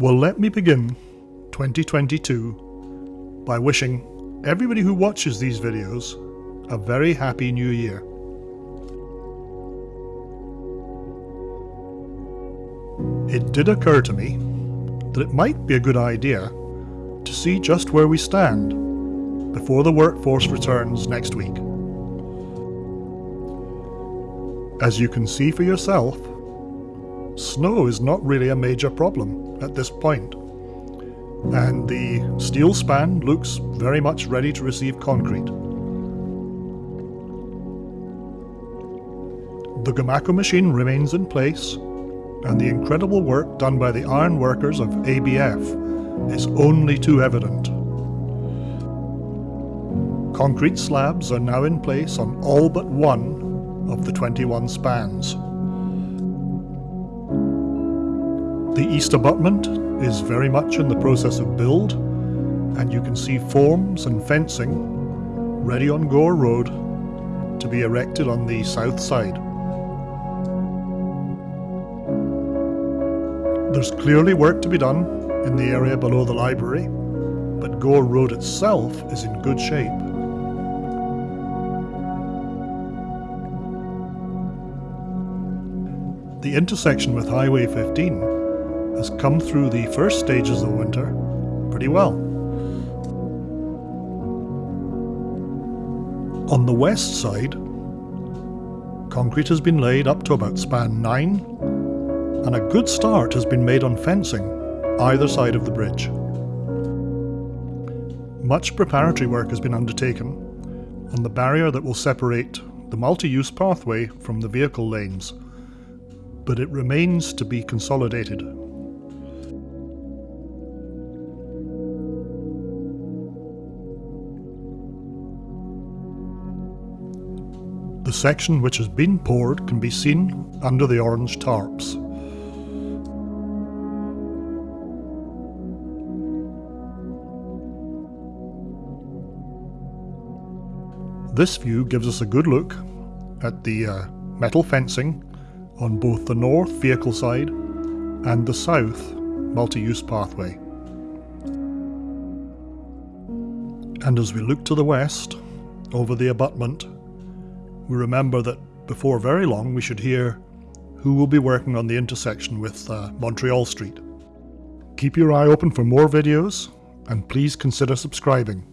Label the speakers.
Speaker 1: Well, let me begin 2022 by wishing everybody who watches these videos a very happy new year. It did occur to me that it might be a good idea to see just where we stand before the workforce returns next week. As you can see for yourself, snow is not really a major problem at this point, and the steel span looks very much ready to receive concrete. The Gomaco machine remains in place, and the incredible work done by the iron workers of ABF is only too evident. Concrete slabs are now in place on all but one of the 21 spans. The east abutment is very much in the process of build, and you can see forms and fencing ready on Gore Road to be erected on the south side. There's clearly work to be done in the area below the library, but Gore Road itself is in good shape. The intersection with Highway 15 has come through the first stages of winter pretty well. On the west side, concrete has been laid up to about span 9 and a good start has been made on fencing either side of the bridge. Much preparatory work has been undertaken on the barrier that will separate the multi-use pathway from the vehicle lanes but it remains to be consolidated. The section which has been poured can be seen under the orange tarps. This view gives us a good look at the uh, metal fencing on both the north vehicle side and the south multi-use pathway. And as we look to the west, over the abutment, we remember that before very long we should hear who will be working on the intersection with uh, Montreal Street. Keep your eye open for more videos and please consider subscribing.